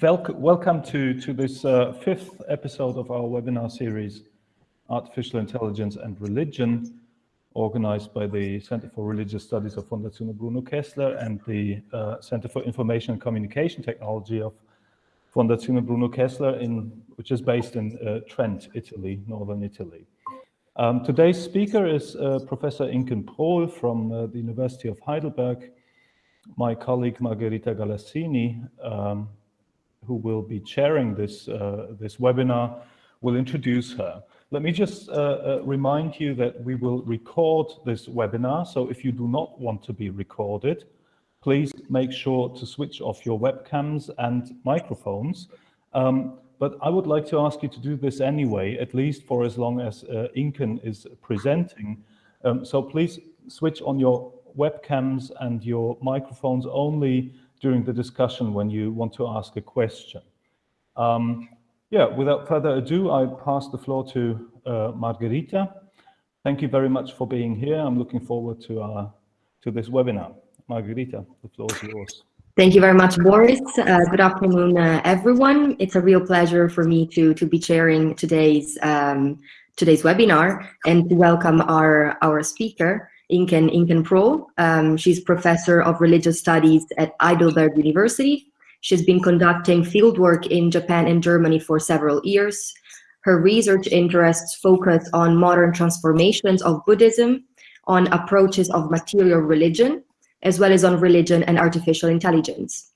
welcome to, to this uh, fifth episode of our webinar series, Artificial Intelligence and Religion, organized by the Center for Religious Studies of Fondazione Bruno Kessler and the uh, Center for Information and Communication Technology of Fondazione Bruno Kessler, in, which is based in uh, Trent, Italy, northern Italy. Um, today's speaker is uh, Professor Inken Prohl from uh, the University of Heidelberg. My colleague Margherita Galassini um, who will be chairing this, uh, this webinar, will introduce her. Let me just uh, uh, remind you that we will record this webinar. So if you do not want to be recorded, please make sure to switch off your webcams and microphones. Um, but I would like to ask you to do this anyway, at least for as long as uh, Inken is presenting. Um, so please switch on your webcams and your microphones only during the discussion when you want to ask a question. Um, yeah, without further ado, I pass the floor to uh. Thank you very much for being here. I'm looking forward to, uh, to this webinar. Margherita, the floor is yours. Thank you very much, Boris. Uh, good afternoon, uh, everyone. It's a real pleasure for me to, to be chairing today's, um, today's webinar and to welcome our, our speaker. Inken, Inken Prohl. Um, she's professor of religious studies at Heidelberg University. She's been conducting fieldwork in Japan and Germany for several years. Her research interests focus on modern transformations of Buddhism, on approaches of material religion, as well as on religion and artificial intelligence.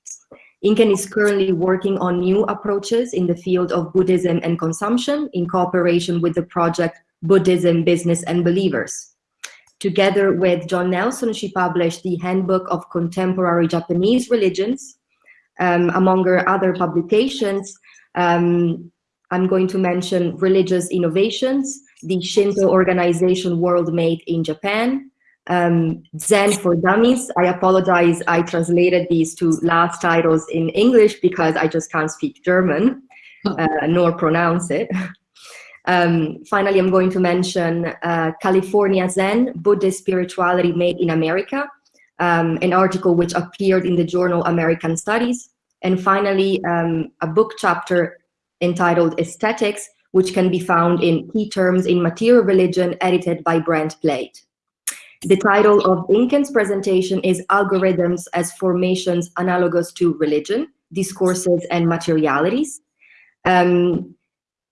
Inken is currently working on new approaches in the field of Buddhism and consumption in cooperation with the project Buddhism, Business and Believers. Together with John Nelson, she published the Handbook of Contemporary Japanese Religions. Um, among her other publications, um, I'm going to mention Religious Innovations, the Shinto organization World Made in Japan, um, Zen for Dummies. I apologize, I translated these two last titles in English because I just can't speak German, uh, nor pronounce it. Um, finally, I'm going to mention uh, California Zen, Buddhist Spirituality Made in America, um, an article which appeared in the journal American Studies. And finally, um, a book chapter entitled Aesthetics, which can be found in Key Terms in Material Religion, edited by Brent Plate. The title of Inken's presentation is Algorithms as Formations Analogous to Religion, Discourses and Materialities. Um,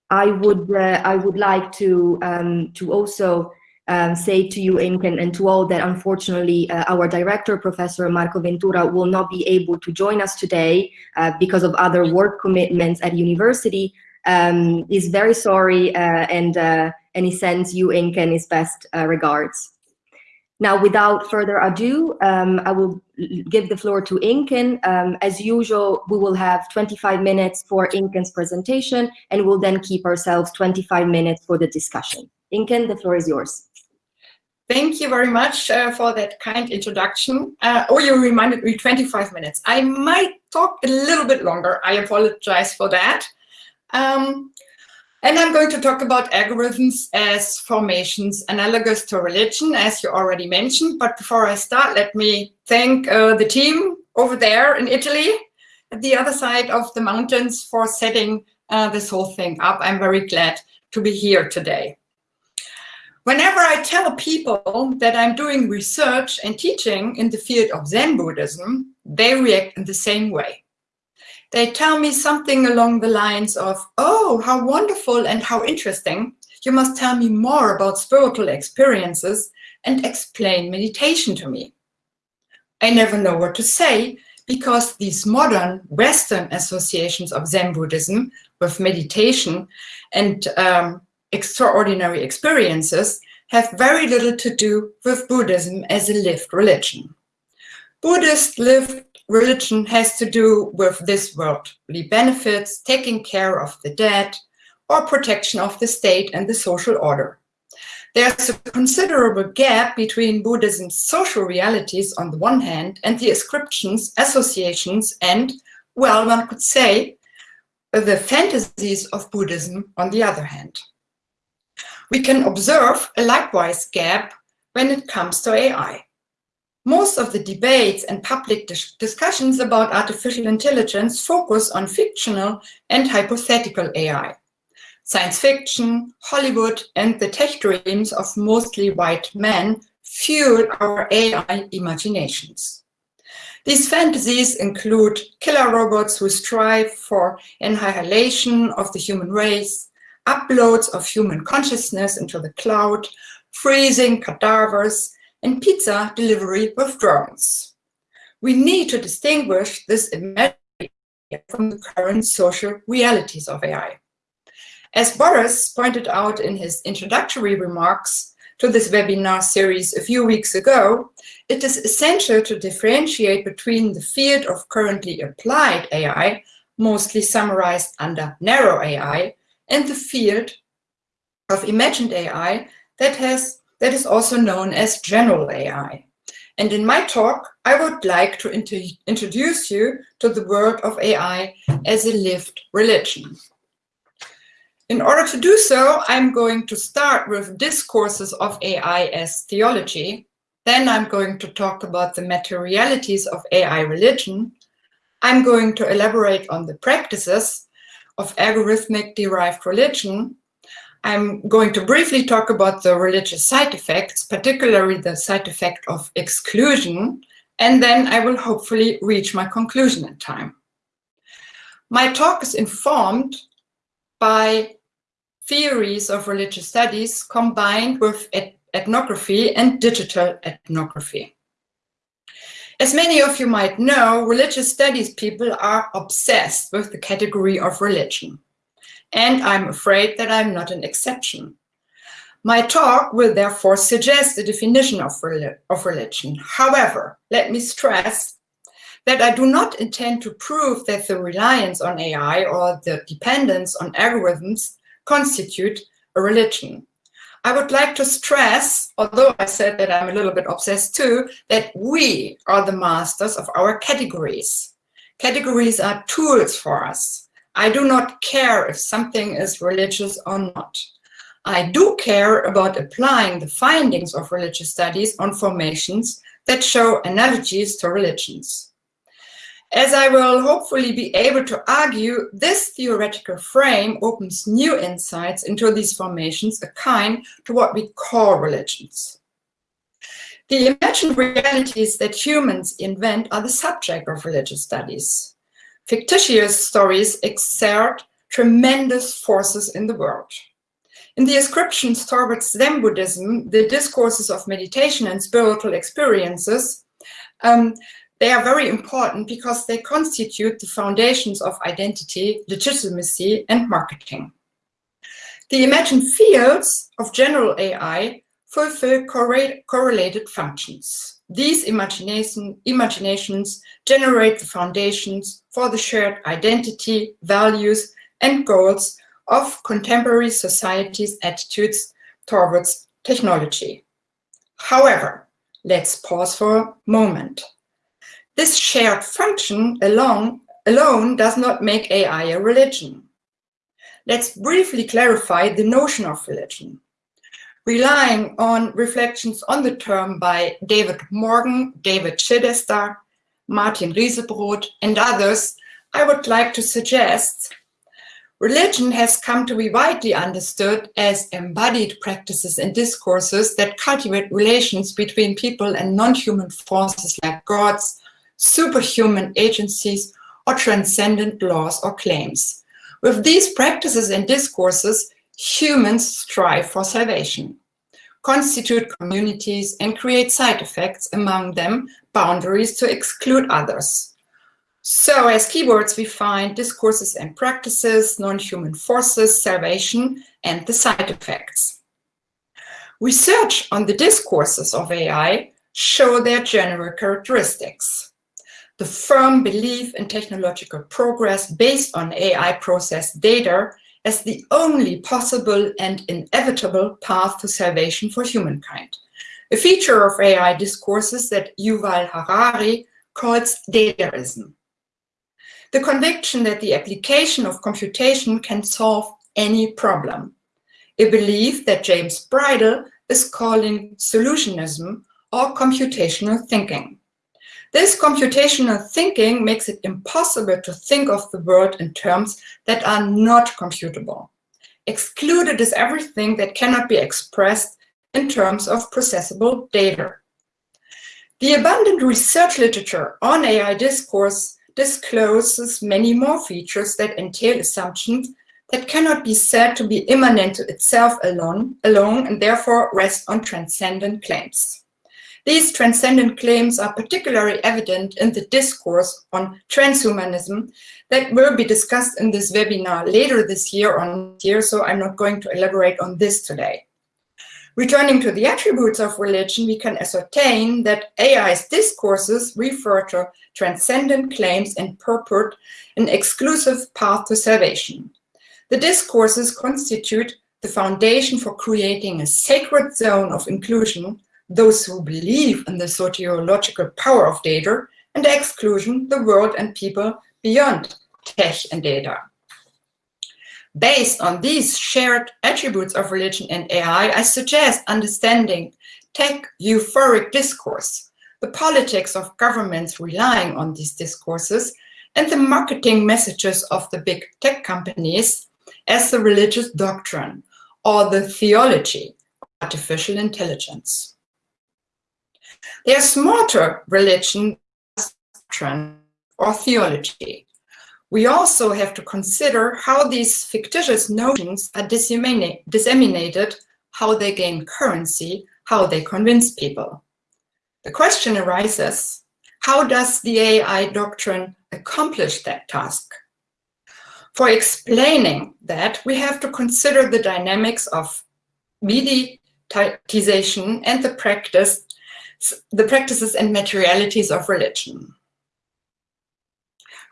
I would uh, I would like to um, to also um, say to you, Inken, and to all that unfortunately uh, our director, Professor Marco Ventura, will not be able to join us today uh, because of other work commitments at university. Um, is very sorry uh, and uh, and he sends you, Inken, his best uh, regards. Now, without further ado, um, I will give the floor to Inken. Um, as usual, we will have 25 minutes for Inken's presentation, and we'll then keep ourselves 25 minutes for the discussion. Inken, the floor is yours. Thank you very much uh, for that kind introduction. Uh, oh, you reminded me 25 minutes. I might talk a little bit longer. I apologize for that. Um, and I'm going to talk about algorithms as formations analogous to religion, as you already mentioned. But before I start, let me thank uh, the team over there in Italy, at the other side of the mountains for setting uh, this whole thing up. I'm very glad to be here today. Whenever I tell people that I'm doing research and teaching in the field of Zen Buddhism, they react in the same way they tell me something along the lines of, oh, how wonderful and how interesting. You must tell me more about spiritual experiences and explain meditation to me. I never know what to say because these modern Western associations of Zen Buddhism with meditation and um, extraordinary experiences have very little to do with Buddhism as a lived religion. Buddhist lived religion has to do with this worldly benefits, taking care of the dead, or protection of the state and the social order. There's a considerable gap between Buddhism's social realities on the one hand and the ascriptions, associations, and, well, one could say, the fantasies of Buddhism on the other hand. We can observe a likewise gap when it comes to AI. Most of the debates and public dis discussions about artificial intelligence focus on fictional and hypothetical AI. Science fiction, Hollywood, and the tech dreams of mostly white men fuel our AI imaginations. These fantasies include killer robots who strive for annihilation of the human race, uploads of human consciousness into the cloud, freezing cadavers, and pizza delivery with drones. We need to distinguish this imagery from the current social realities of AI. As Boris pointed out in his introductory remarks to this webinar series a few weeks ago, it is essential to differentiate between the field of currently applied AI, mostly summarized under narrow AI, and the field of imagined AI that has that is also known as general AI. And in my talk, I would like to int introduce you to the world of AI as a lived religion. In order to do so, I'm going to start with discourses of AI as theology. Then I'm going to talk about the materialities of AI religion. I'm going to elaborate on the practices of algorithmic derived religion I'm going to briefly talk about the religious side effects, particularly the side effect of exclusion, and then I will hopefully reach my conclusion in time. My talk is informed by theories of religious studies combined with ethnography and digital ethnography. As many of you might know, religious studies people are obsessed with the category of religion and I'm afraid that I'm not an exception. My talk will therefore suggest a definition of, of religion. However, let me stress that I do not intend to prove that the reliance on AI or the dependence on algorithms constitute a religion. I would like to stress, although I said that I'm a little bit obsessed too, that we are the masters of our categories. Categories are tools for us. I do not care if something is religious or not. I do care about applying the findings of religious studies on formations that show analogies to religions. As I will hopefully be able to argue, this theoretical frame opens new insights into these formations akin to what we call religions. The imagined realities that humans invent are the subject of religious studies. Fictitious stories exert tremendous forces in the world. In the ascriptions towards Zen Buddhism, the discourses of meditation and spiritual experiences, um, they are very important because they constitute the foundations of identity, legitimacy, and marketing. The imagined fields of general AI fulfill correlated functions. These imagination, imaginations generate the foundations for the shared identity, values, and goals of contemporary society's attitudes towards technology. However, let's pause for a moment. This shared function alone, alone does not make AI a religion. Let's briefly clarify the notion of religion relying on reflections on the term by David Morgan, David Chidester, Martin Riesebrodt, and others, I would like to suggest religion has come to be widely understood as embodied practices and discourses that cultivate relations between people and non-human forces like gods, superhuman agencies, or transcendent laws or claims. With these practices and discourses, humans strive for salvation, constitute communities, and create side effects, among them boundaries to exclude others. So as keywords, we find discourses and practices, non-human forces, salvation, and the side effects. Research on the discourses of AI show their general characteristics. The firm belief in technological progress based on AI processed data as the only possible and inevitable path to salvation for humankind. A feature of AI discourses that Yuval Harari calls dataism. The conviction that the application of computation can solve any problem. A belief that James Bridle is calling solutionism or computational thinking. This computational thinking makes it impossible to think of the world in terms that are not computable. Excluded is everything that cannot be expressed in terms of processable data. The abundant research literature on AI discourse discloses many more features that entail assumptions that cannot be said to be immanent to itself alone, alone and therefore rest on transcendent claims. These transcendent claims are particularly evident in the discourse on transhumanism that will be discussed in this webinar later this year on year, so I'm not going to elaborate on this today. Returning to the attributes of religion, we can ascertain that AI's discourses refer to transcendent claims and purport an exclusive path to salvation. The discourses constitute the foundation for creating a sacred zone of inclusion, those who believe in the sociological power of data, and the exclusion, the world and people beyond tech and data. Based on these shared attributes of religion and AI, I suggest understanding tech euphoric discourse, the politics of governments relying on these discourses, and the marketing messages of the big tech companies as the religious doctrine or the theology of artificial intelligence. There's to religion or theology we also have to consider how these fictitious notions are disseminated, how they gain currency, how they convince people. The question arises, how does the AI doctrine accomplish that task? For explaining that, we have to consider the dynamics of mediatization and the practice, the practices and materialities of religion.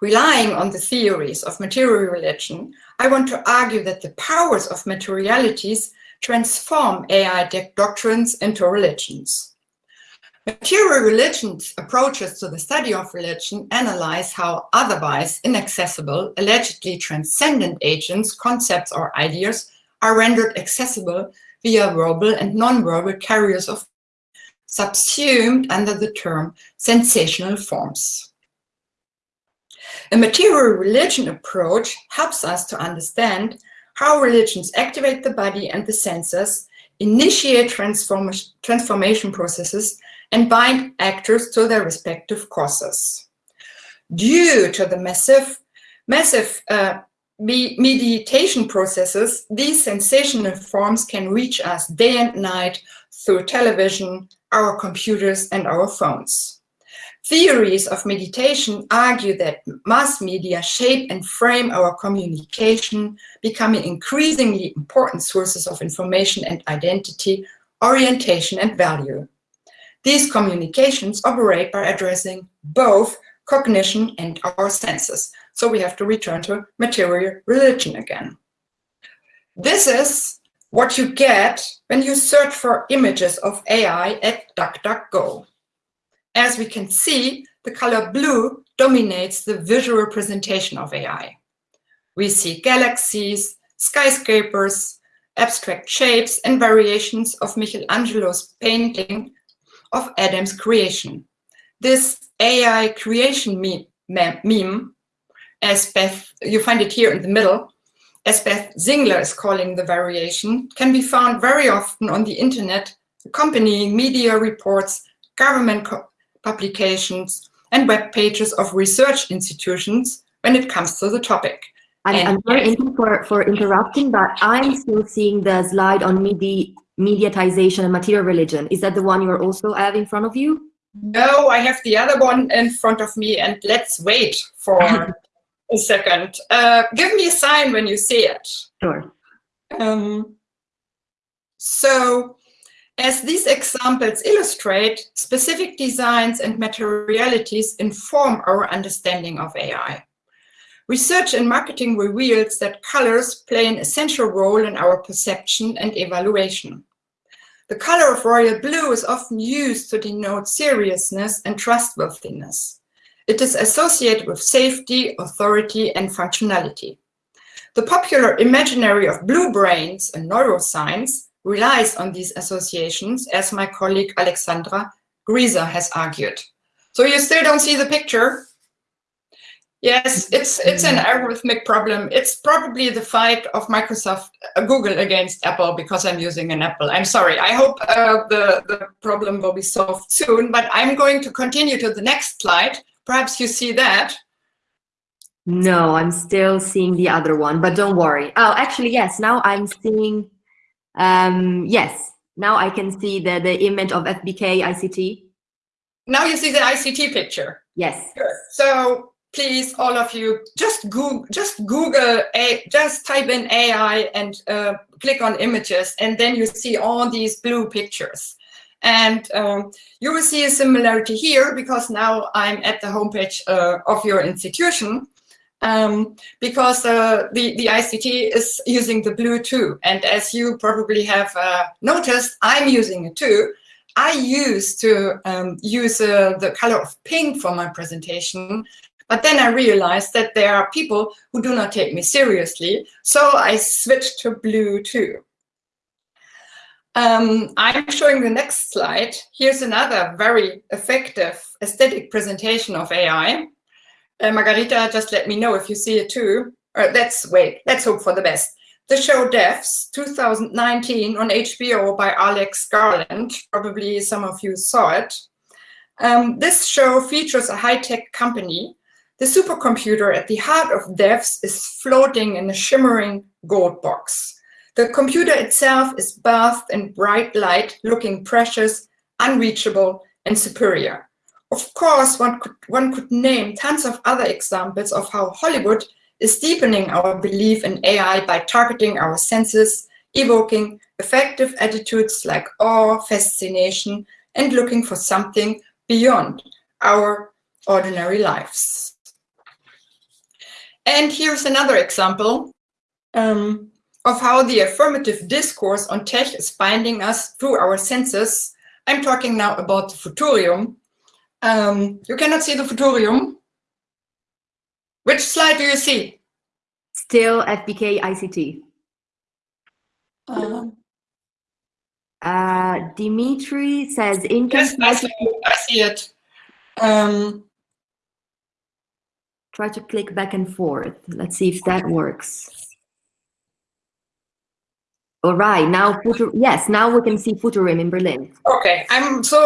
Relying on the theories of material religion, I want to argue that the powers of materialities transform AI doctrines into religions. Material religions approaches to the study of religion analyze how otherwise inaccessible, allegedly transcendent agents, concepts, or ideas are rendered accessible via verbal and non-verbal carriers of subsumed under the term sensational forms. A material religion approach helps us to understand how religions activate the body and the senses, initiate transform transformation processes, and bind actors to their respective causes. Due to the massive, massive uh, meditation processes, these sensational forms can reach us day and night through television, our computers, and our phones. Theories of meditation argue that mass media shape and frame our communication, becoming increasingly important sources of information and identity, orientation and value. These communications operate by addressing both cognition and our senses. So we have to return to material religion again. This is what you get when you search for images of AI at DuckDuckGo. As we can see, the color blue dominates the visual presentation of AI. We see galaxies, skyscrapers, abstract shapes, and variations of Michelangelo's painting of Adam's creation. This AI creation meme, meme, as Beth, you find it here in the middle, as Beth Singler is calling the variation, can be found very often on the internet, accompanying media reports, government publications, and web pages of research institutions when it comes to the topic. I'm, I'm very for, for interrupting, but I'm still seeing the slide on medi mediatization and material religion. Is that the one you're also have in front of you? No, I have the other one in front of me, and let's wait for a second. Uh, give me a sign when you see it. Sure. Um, so as these examples illustrate, specific designs and materialities inform our understanding of AI. Research in marketing reveals that colors play an essential role in our perception and evaluation. The color of royal blue is often used to denote seriousness and trustworthiness. It is associated with safety, authority, and functionality. The popular imaginary of blue brains and neuroscience relies on these associations, as my colleague Alexandra Grieser has argued. So you still don't see the picture? Yes, it's it's an algorithmic problem. It's probably the fight of Microsoft, uh, Google against Apple because I'm using an Apple. I'm sorry. I hope uh, the, the problem will be solved soon, but I'm going to continue to the next slide. Perhaps you see that. No, I'm still seeing the other one, but don't worry. Oh, actually, yes, now I'm seeing, um, yes, now I can see the, the image of FBK ICT. Now you see the ICT picture. Yes. So please, all of you, just Google, just Google, a, just type in AI and uh, click on images, and then you see all these blue pictures. And um, you will see a similarity here because now I'm at the homepage uh, of your institution um, because uh, the, the ICT is using the blue too. And as you probably have uh, noticed, I'm using it too. I used to um, use uh, the color of pink for my presentation, but then I realized that there are people who do not take me seriously, so I switched to blue too. Um, I'm showing the next slide. Here's another very effective aesthetic presentation of AI. Uh, Margarita, just let me know if you see it too. Uh, let's wait, let's hope for the best. The show Devs 2019 on HBO by Alex Garland. Probably some of you saw it. Um, this show features a high-tech company. The supercomputer at the heart of Devs is floating in a shimmering gold box. The computer itself is bathed in bright light, looking precious, unreachable, and superior. Of course, one could, one could name tons of other examples of how Hollywood is deepening our belief in AI by targeting our senses, evoking effective attitudes like awe, fascination, and looking for something beyond our ordinary lives. And here's another example um, of how the affirmative discourse on tech is binding us through our senses. I'm talking now about the Futurium, um, you cannot see the Futurium. Which slide do you see? Still FBK ICT. Um, Uh, Dimitri says in yes, I see, I see it. Um, try to click back and forth. Let's see if that works. All right, now Futur yes, now we can see Futurium in Berlin. okay, I'm so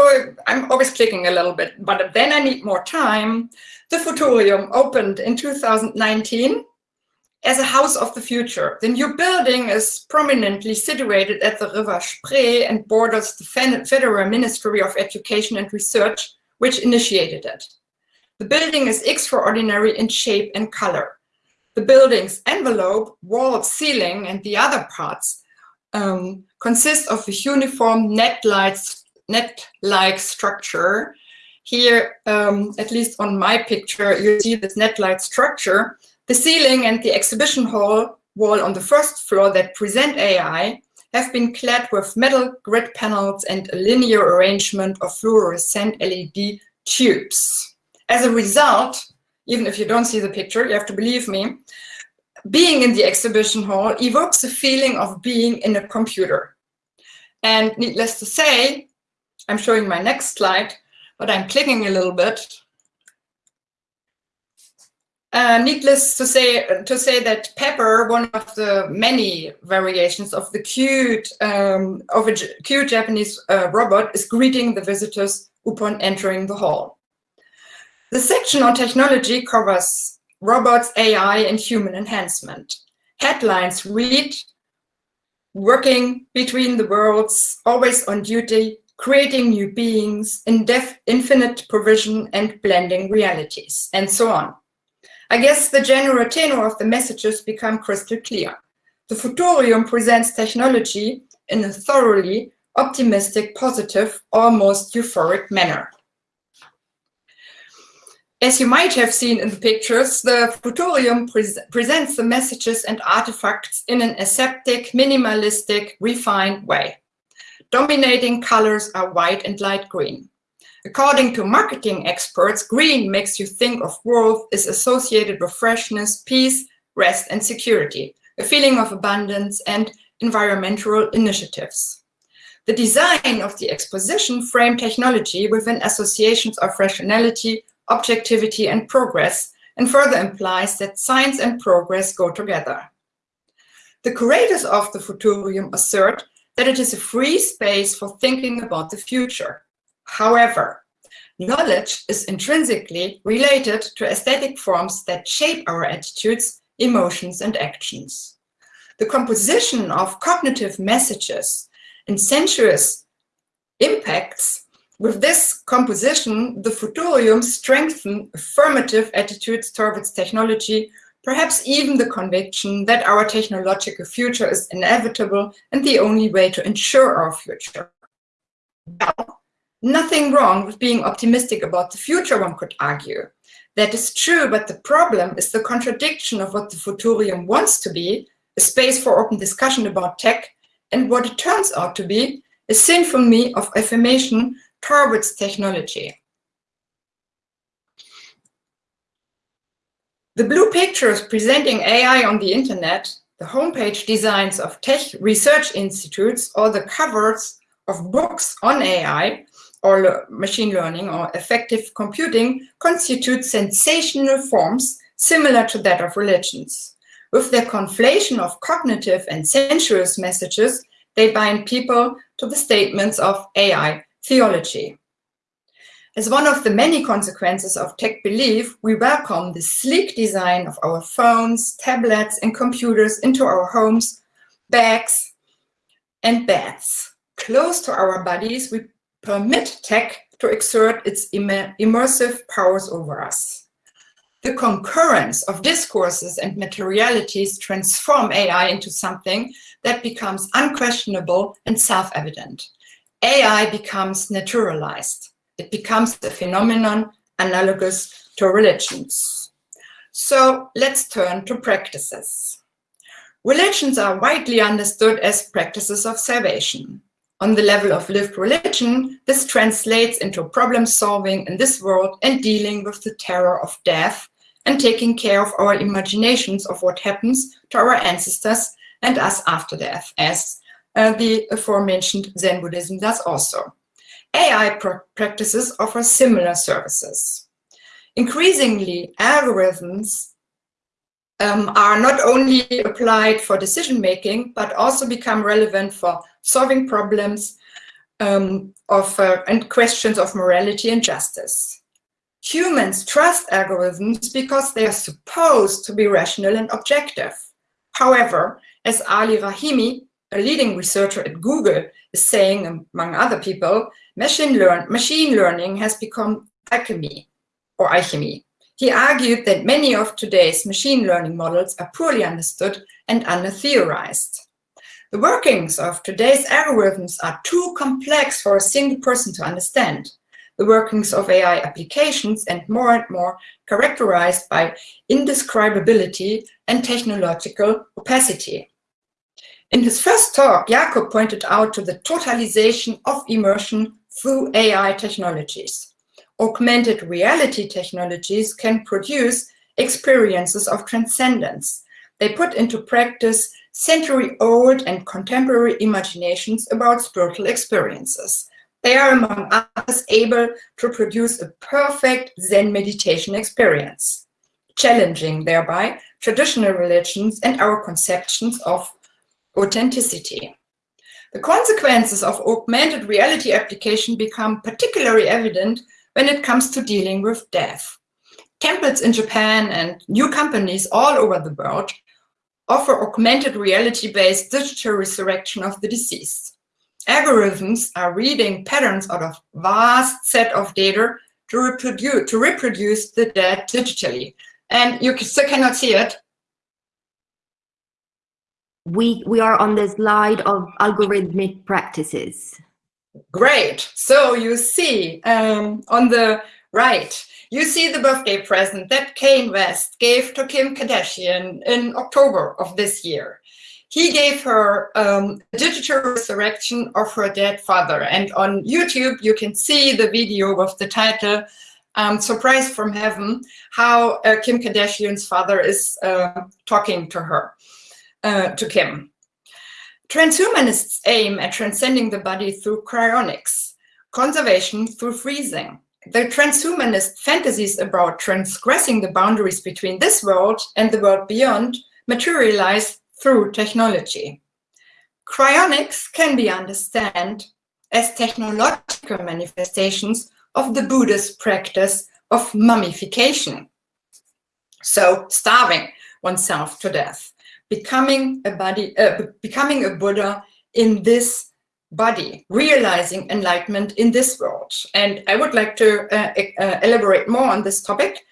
I'm always clicking a little bit, but then I need more time. The Futurium opened in 2019 as a house of the future. The new building is prominently situated at the River Spree and borders the Federal Ministry of Education and Research, which initiated it. The building is extraordinary in shape and color. The building's envelope, wall, ceiling, and the other parts um, consist of a uniform net-like net structure. Here, um, at least on my picture, you see this net-like structure. The ceiling and the exhibition hall wall on the first floor that present AI have been clad with metal grid panels and a linear arrangement of fluorescent LED tubes. As a result, even if you don't see the picture, you have to believe me, being in the exhibition hall evokes a feeling of being in a computer. And needless to say, I'm showing my next slide, but I'm clicking a little bit. Uh, needless to say, to say that Pepper, one of the many variations of the cute um, of a cute Japanese uh, robot, is greeting the visitors upon entering the hall. The section on technology covers robots, AI, and human enhancement. Headlines read, working between the worlds, always on duty, creating new beings, in infinite provision, and blending realities, and so on. I guess the general tenor of the messages become crystal clear. The Futurium presents technology in a thoroughly optimistic, positive, almost euphoric manner. As you might have seen in the pictures, the Futurium pre presents the messages and artifacts in an aseptic, minimalistic, refined way. Dominating colors are white and light green. According to marketing experts, green makes you think of world is associated with freshness, peace, rest, and security, a feeling of abundance and environmental initiatives. The design of the exposition framed technology within associations of rationality, objectivity, and progress, and further implies that science and progress go together. The curators of the Futurium assert that it is a free space for thinking about the future. However, knowledge is intrinsically related to aesthetic forms that shape our attitudes, emotions, and actions. The composition of cognitive messages and sensuous impacts with this composition, the Futurium strengthen affirmative attitudes towards technology, perhaps even the conviction that our technological future is inevitable and the only way to ensure our future. Now, nothing wrong with being optimistic about the future, one could argue. That is true, but the problem is the contradiction of what the Futurium wants to be, a space for open discussion about tech, and what it turns out to be, a symphony of affirmation towards technology. The blue pictures presenting AI on the internet, the homepage designs of tech research institutes, or the covers of books on AI, or machine learning, or effective computing, constitute sensational forms similar to that of religions. With their conflation of cognitive and sensuous messages, they bind people to the statements of AI theology. As one of the many consequences of tech belief, we welcome the sleek design of our phones, tablets, and computers into our homes, bags, and beds. Close to our bodies, we permit tech to exert its immersive powers over us. The concurrence of discourses and materialities transform AI into something that becomes unquestionable and self-evident. AI becomes naturalized. It becomes a phenomenon analogous to religions. So let's turn to practices. Religions are widely understood as practices of salvation. On the level of lived religion, this translates into problem solving in this world and dealing with the terror of death and taking care of our imaginations of what happens to our ancestors and us after death, as uh, the aforementioned Zen Buddhism does also. AI pr practices offer similar services. Increasingly, algorithms um, are not only applied for decision making, but also become relevant for solving problems um, of, uh, and questions of morality and justice. Humans trust algorithms because they are supposed to be rational and objective. However, as Ali Rahimi, a leading researcher at Google, is saying, among other people, machine, learn machine learning has become alchemy or alchemy. He argued that many of today's machine learning models are poorly understood and under-theorized. The workings of today's algorithms are too complex for a single person to understand. The workings of AI applications and more and more characterized by indescribability and technological opacity. In his first talk, Jakob pointed out to the totalization of immersion through AI technologies. Augmented reality technologies can produce experiences of transcendence. They put into practice century-old and contemporary imaginations about spiritual experiences. They are, among others, able to produce a perfect Zen meditation experience, challenging thereby traditional religions and our conceptions of authenticity. The consequences of augmented reality application become particularly evident when it comes to dealing with death. Temples in Japan and new companies all over the world offer augmented reality-based digital resurrection of the deceased. Algorithms are reading patterns out of vast set of data to reproduce, to reproduce the dead digitally. And you still cannot see it, we we are on the slide of algorithmic practices. Great. So you see um, on the right, you see the birthday present that Kanye West gave to Kim Kardashian in October of this year. He gave her um, a digital resurrection of her dead father. And on YouTube, you can see the video with the title, um, Surprise from Heaven, how uh, Kim Kardashian's father is uh, talking to her uh, to Kim. Transhumanists aim at transcending the body through cryonics, conservation through freezing. The transhumanist fantasies about transgressing the boundaries between this world and the world beyond materialize through technology. Cryonics can be understood as technological manifestations of the Buddhist practice of mummification. So starving oneself to death, becoming a body, uh, becoming a Buddha in this body, realizing enlightenment in this world. And I would like to uh, uh, elaborate more on this topic,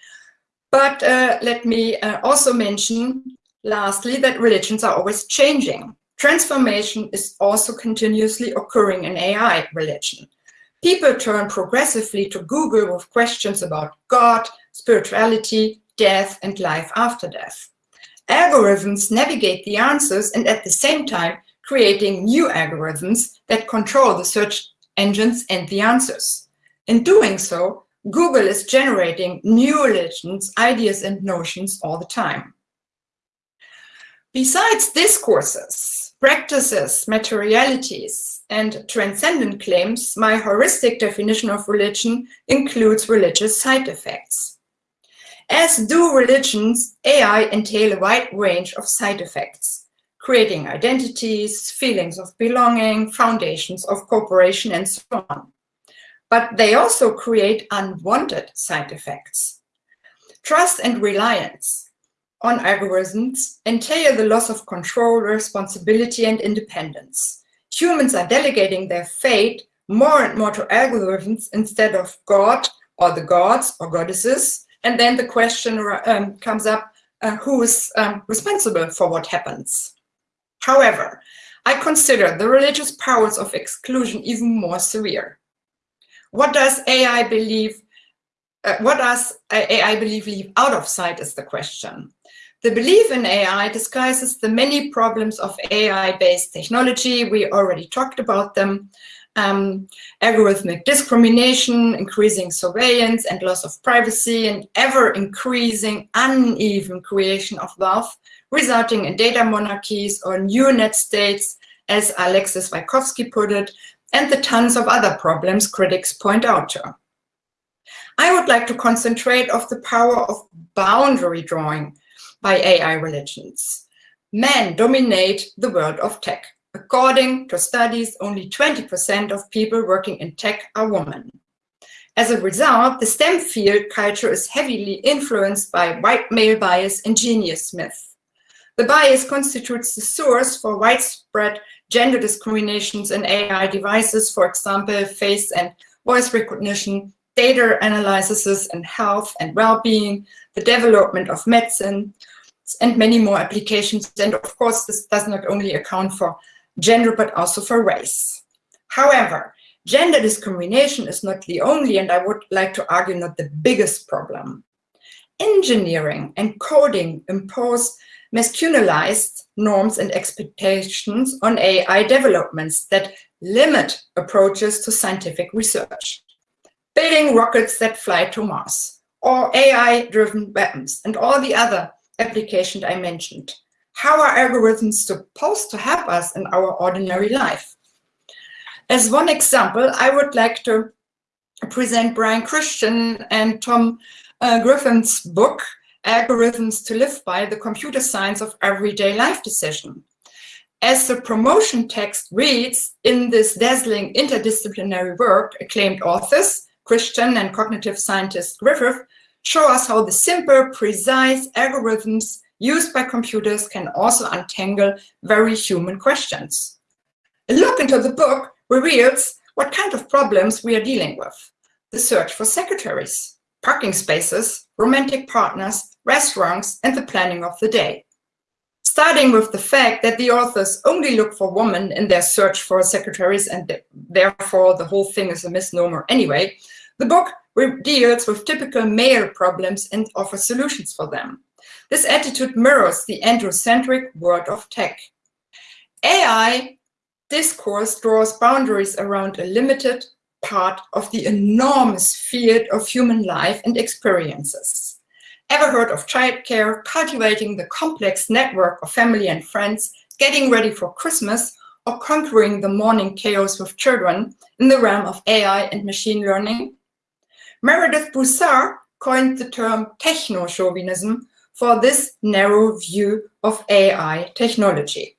but uh, let me uh, also mention lastly that religions are always changing. Transformation is also continuously occurring in AI religion. People turn progressively to Google with questions about God, spirituality, death, and life after death. Algorithms navigate the answers and at the same time creating new algorithms that control the search engines and the answers. In doing so, Google is generating new religions, ideas, and notions all the time. Besides discourses, practices, materialities, and transcendent claims, my heuristic definition of religion includes religious side effects. As do religions, AI entail a wide range of side effects creating identities, feelings of belonging, foundations of cooperation, and so on. But they also create unwanted side effects. Trust and reliance on algorithms entail the loss of control, responsibility, and independence. Humans are delegating their fate more and more to algorithms instead of God or the gods or goddesses. And then the question um, comes up, uh, who is um, responsible for what happens? However, I consider the religious powers of exclusion even more severe. What does AI believe, uh, what does AI believe leave out of sight is the question. The belief in AI disguises the many problems of AI-based technology. We already talked about them. Um, algorithmic discrimination, increasing surveillance and loss of privacy, and ever-increasing uneven creation of wealth resulting in data monarchies or new net states, as Alexis Wichowski put it, and the tons of other problems critics point out to. I would like to concentrate on the power of boundary drawing by AI religions. Men dominate the world of tech. According to studies, only 20% of people working in tech are women. As a result, the STEM field culture is heavily influenced by white male bias and genius myth. The bias constitutes the source for widespread gender discriminations in AI devices, for example, face and voice recognition, data analysis and health and well-being, the development of medicine, and many more applications. And of course, this does not only account for gender, but also for race. However, gender discrimination is not the only, and I would like to argue, not the biggest problem. Engineering and coding impose masculinized norms and expectations on AI developments that limit approaches to scientific research. Building rockets that fly to Mars, or AI-driven weapons, and all the other applications I mentioned. How are algorithms supposed to help us in our ordinary life? As one example, I would like to present Brian Christian and Tom uh, Griffin's book, algorithms to live by the computer science of everyday life decision. As the promotion text reads, in this dazzling interdisciplinary work, acclaimed authors, Christian and cognitive scientist Griffith, show us how the simple, precise algorithms used by computers can also untangle very human questions. A look into the book reveals what kind of problems we are dealing with. The search for secretaries, parking spaces, romantic partners, restaurants, and the planning of the day. Starting with the fact that the authors only look for women in their search for secretaries and therefore the whole thing is a misnomer anyway, the book deals with typical male problems and offers solutions for them. This attitude mirrors the androcentric world of tech. AI discourse draws boundaries around a limited part of the enormous field of human life and experiences. Ever heard of childcare, cultivating the complex network of family and friends, getting ready for Christmas, or conquering the morning chaos with children in the realm of AI and machine learning? Meredith Broussard coined the term techno-chauvinism for this narrow view of AI technology.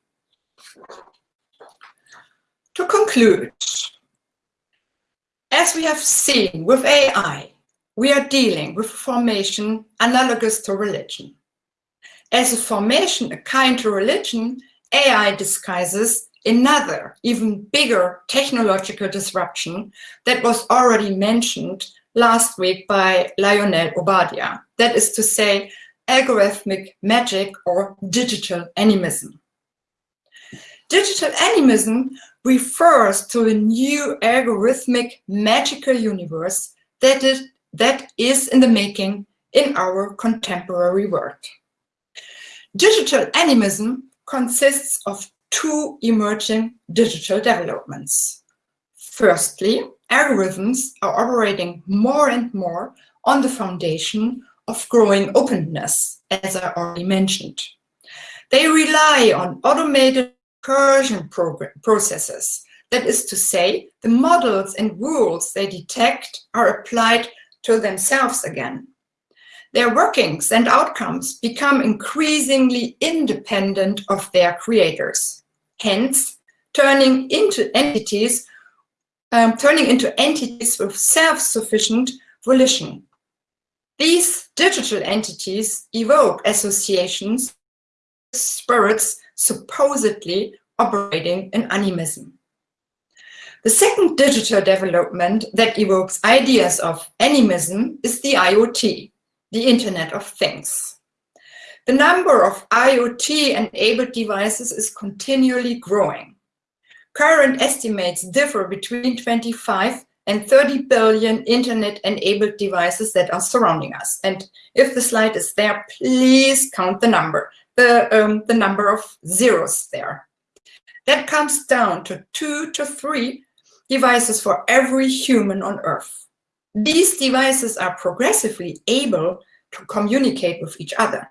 To conclude, as we have seen with AI, we are dealing with a formation analogous to religion. As a formation akin to religion, AI disguises another, even bigger technological disruption that was already mentioned last week by Lionel Obadia. That is to say, algorithmic magic or digital animism. Digital animism refers to a new algorithmic magical universe that is, that is in the making in our contemporary world. Digital animism consists of two emerging digital developments. Firstly, algorithms are operating more and more on the foundation of growing openness, as I already mentioned. They rely on automated recursion processes. That is to say, the models and rules they detect are applied to themselves again. Their workings and outcomes become increasingly independent of their creators, hence turning into entities, um, turning into entities with self-sufficient volition. These digital entities evoke associations with spirits supposedly operating in animism. The second digital development that evokes ideas of animism is the IoT, the Internet of Things. The number of IoT-enabled devices is continually growing. Current estimates differ between 25 and 30 billion internet-enabled devices that are surrounding us. And if the slide is there, please count the number, the, um, the number of zeros there. That comes down to two to three devices for every human on Earth. These devices are progressively able to communicate with each other.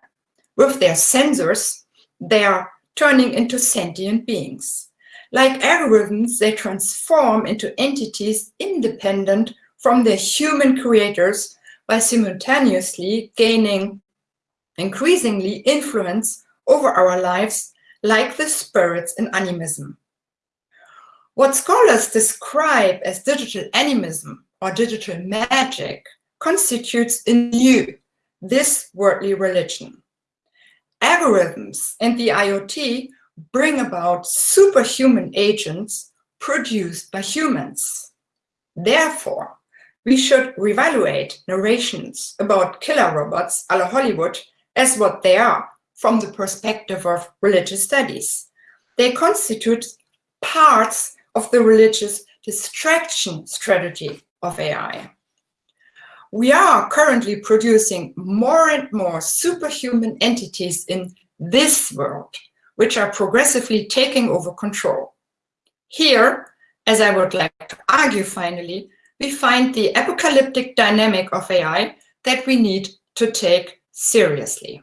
With their sensors, they are turning into sentient beings. Like algorithms, they transform into entities independent from their human creators by simultaneously gaining increasingly influence over our lives like the spirits in animism. What scholars describe as digital animism or digital magic constitutes a new, this worldly religion. Algorithms and the IoT bring about superhuman agents produced by humans. Therefore, we should reevaluate narrations about killer robots a la Hollywood as what they are from the perspective of religious studies. They constitute parts of the religious distraction strategy of AI. We are currently producing more and more superhuman entities in this world which are progressively taking over control. Here, as I would like to argue finally, we find the apocalyptic dynamic of AI that we need to take seriously.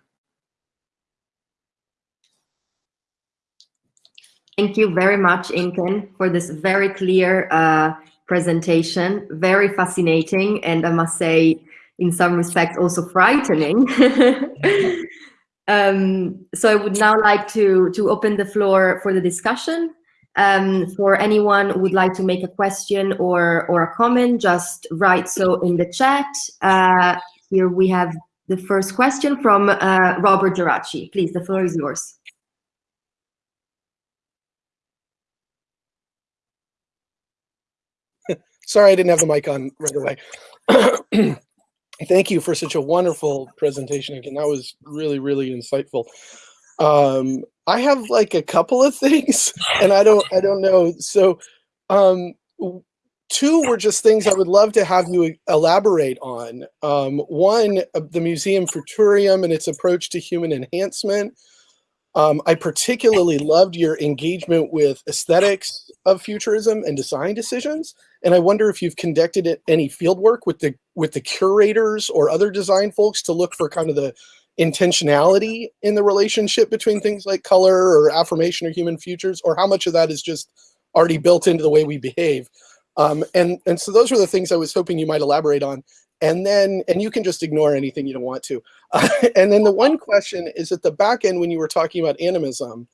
Thank you very much, Inken, for this very clear uh, presentation. Very fascinating, and I must say, in some respects, also frightening. Um, so I would now like to, to open the floor for the discussion. Um, for anyone who would like to make a question or, or a comment, just write so in the chat. Uh, here we have the first question from uh, Robert Geraci. Please, the floor is yours. Sorry, I didn't have the mic on right away. Thank you for such a wonderful presentation again. That was really, really insightful. Um, I have like a couple of things, and I don't, I don't know. So, um, two were just things I would love to have you elaborate on. Um, one, uh, the Museum Futurium and its approach to human enhancement. Um, I particularly loved your engagement with aesthetics of futurism and design decisions. And I wonder if you've conducted any field work with the with the curators or other design folks to look for kind of the intentionality in the relationship between things like color or affirmation or human futures, or how much of that is just already built into the way we behave? Um, and and so those were the things I was hoping you might elaborate on. And then, and you can just ignore anything you don't want to. Uh, and then the one question is at the back end when you were talking about animism,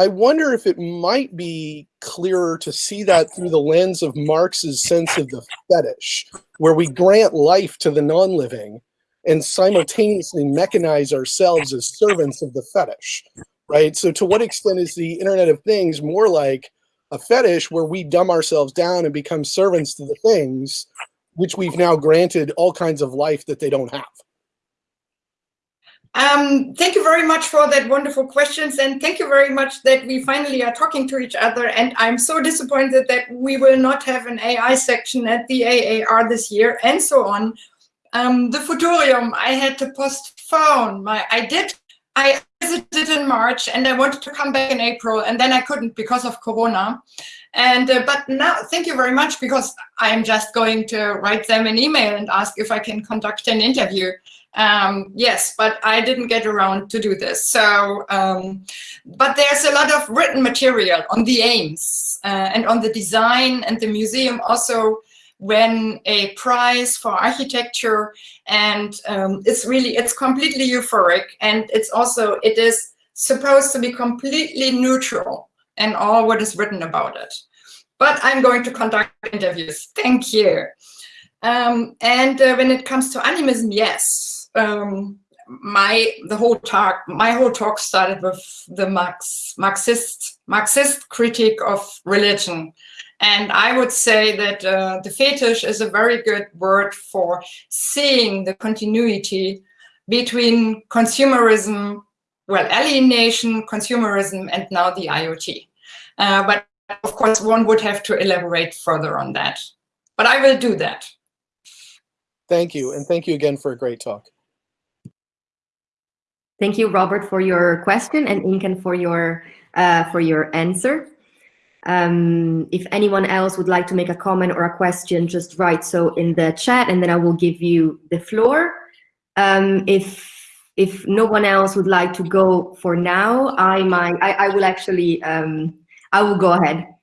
I wonder if it might be clearer to see that through the lens of Marx's sense of the fetish, where we grant life to the non-living and simultaneously mechanize ourselves as servants of the fetish, right? So to what extent is the Internet of Things more like a fetish where we dumb ourselves down and become servants to the things which we've now granted all kinds of life that they don't have? Um, thank you very much for that wonderful questions and thank you very much that we finally are talking to each other and I'm so disappointed that we will not have an AI section at the AAR this year and so on. Um, the Futurium, I had to postpone my, I did, I visited in March and I wanted to come back in April and then I couldn't because of Corona. And, uh, but now, thank you very much because I'm just going to write them an email and ask if I can conduct an interview. Um, yes, but I didn't get around to do this. So, um, but there's a lot of written material on the aims uh, and on the design and the museum also when a prize for architecture and um, it's really, it's completely euphoric and it's also, it is supposed to be completely neutral and all what is written about it. But I'm going to conduct interviews. Thank you. Um, and uh, when it comes to animism, yes, um, my the whole talk my whole talk started with the Marx Marxist Marxist critique of religion, and I would say that uh, the fetish is a very good word for seeing the continuity between consumerism, well, alienation, consumerism, and now the IoT. Uh, but of course, one would have to elaborate further on that. But I will do that. Thank you, and thank you again for a great talk. Thank you, Robert, for your question and Inken for your uh, for your answer. Um, if anyone else would like to make a comment or a question, just write so in the chat, and then I will give you the floor. Um, if if no one else would like to go for now, I might I, I will actually um, I will go ahead.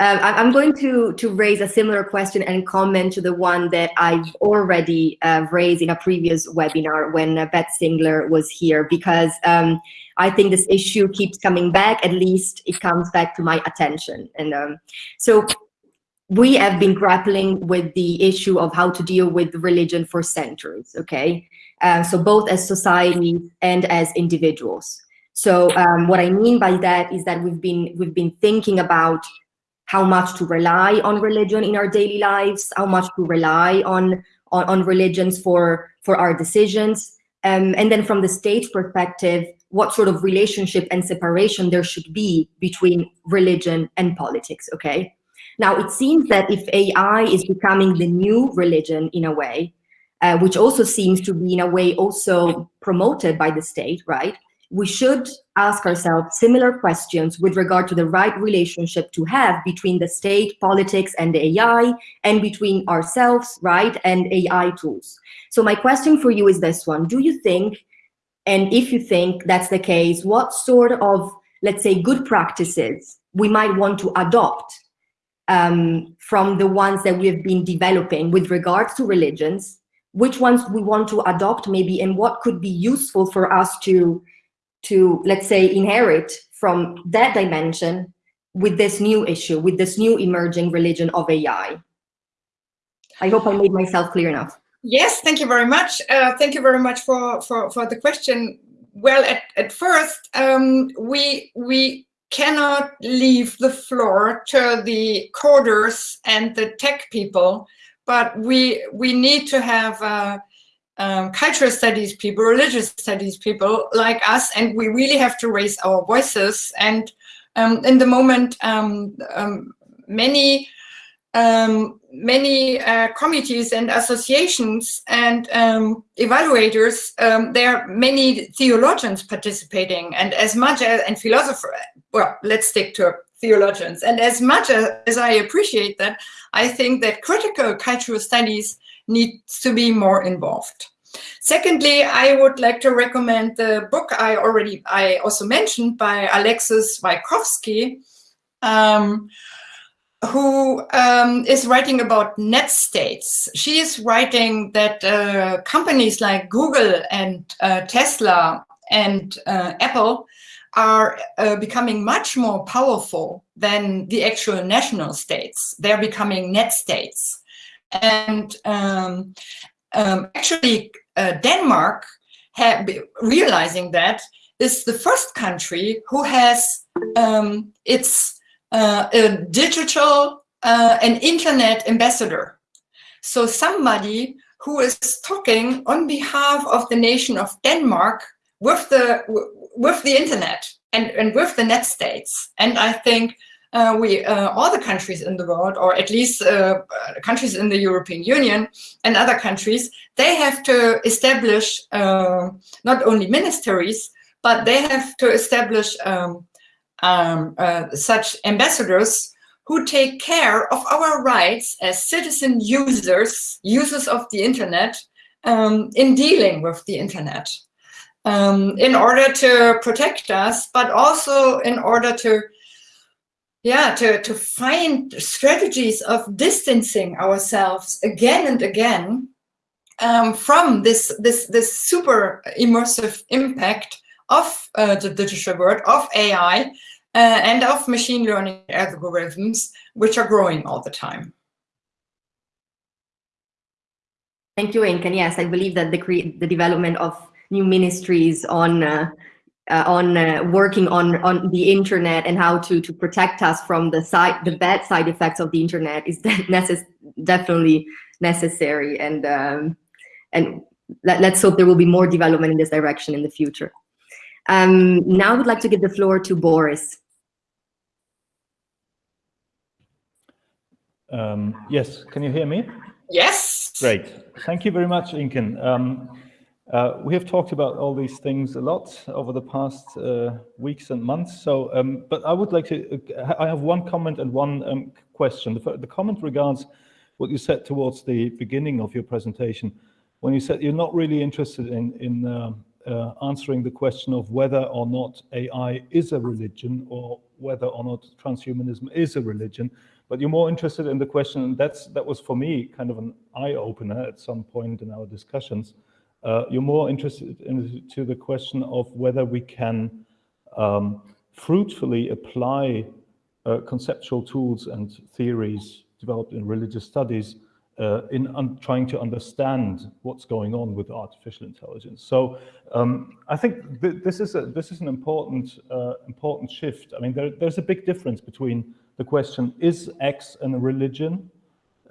Uh, I'm going to, to raise a similar question and comment to the one that I've already uh, raised in a previous webinar when uh, Beth Singler was here, because um, I think this issue keeps coming back, at least it comes back to my attention. And um, so we have been grappling with the issue of how to deal with religion for centuries, okay? Uh, so both as society and as individuals. So um, what I mean by that is that we've been, we've been thinking about how much to rely on religion in our daily lives, how much to rely on, on, on religions for, for our decisions. Um, and then from the state perspective, what sort of relationship and separation there should be between religion and politics, okay? Now, it seems that if AI is becoming the new religion in a way, uh, which also seems to be in a way also promoted by the state, right? We should ask ourselves similar questions with regard to the right relationship to have between the state, politics, and AI, and between ourselves, right, and AI tools. So my question for you is this one. Do you think, and if you think that's the case, what sort of, let's say, good practices we might want to adopt um, from the ones that we have been developing with regards to religions, which ones we want to adopt maybe, and what could be useful for us to to, let's say, inherit from that dimension with this new issue, with this new emerging religion of AI. I hope I made myself clear enough. Yes, thank you very much. Uh, thank you very much for, for, for the question. Well, at, at first, um, we, we cannot leave the floor to the coders and the tech people, but we, we need to have uh, um, cultural studies people, religious studies people like us, and we really have to raise our voices. And um, in the moment, um, um many um, many uh, committees and associations and um, evaluators, there are many theologians participating, and as much as and philosopher. Well, let's stick to theologians. And as much as, as I appreciate that, I think that critical cultural studies needs to be more involved. Secondly, I would like to recommend the book I already, I also mentioned by Alexis Wichowski, um, who um, is writing about net states. She is writing that uh, companies like Google and uh, Tesla and uh, Apple are uh, becoming much more powerful than the actual national states. They're becoming net states. And um, um, actually, uh, Denmark, realizing that, is the first country who has um, its uh, a digital uh, and internet ambassador. So somebody who is talking on behalf of the nation of Denmark with the with the internet and, and with the net states. And I think uh, we uh, all the countries in the world, or at least uh, countries in the European Union and other countries, they have to establish uh, not only ministries, but they have to establish um, um, uh, such ambassadors who take care of our rights as citizen users, users of the internet, um, in dealing with the internet. Um, in order to protect us, but also in order to, yeah, to, to find strategies of distancing ourselves again and again um, from this, this, this super immersive impact of uh, the digital world, of AI, uh, and of machine learning algorithms, which are growing all the time. Thank you, Inken. Yes, I believe that the, the development of new ministries on uh, uh, on uh, working on on the internet and how to to protect us from the side the bad side effects of the internet is necess definitely necessary and um, and let, us hope there will be more development in this direction in the future. Um, now I would like to give the floor to Boris. Um, yes, can you hear me? Yes. Great. Thank you very much, Inken. Uh, we have talked about all these things a lot over the past uh, weeks and months. So, um, but I would like to, uh, I have one comment and one um, question. The, the, comment regards what you said towards the beginning of your presentation, when you said you're not really interested in, in uh, uh, answering the question of whether or not AI is a religion or whether or not transhumanism is a religion, but you're more interested in the question, and that's, that was for me kind of an eye-opener at some point in our discussions, uh, you're more interested into the question of whether we can um, fruitfully apply uh, conceptual tools and theories developed in religious studies uh, in trying to understand what's going on with artificial intelligence. So um, I think th this is a, this is an important uh, important shift. I mean, there, there's a big difference between the question is X and a religion,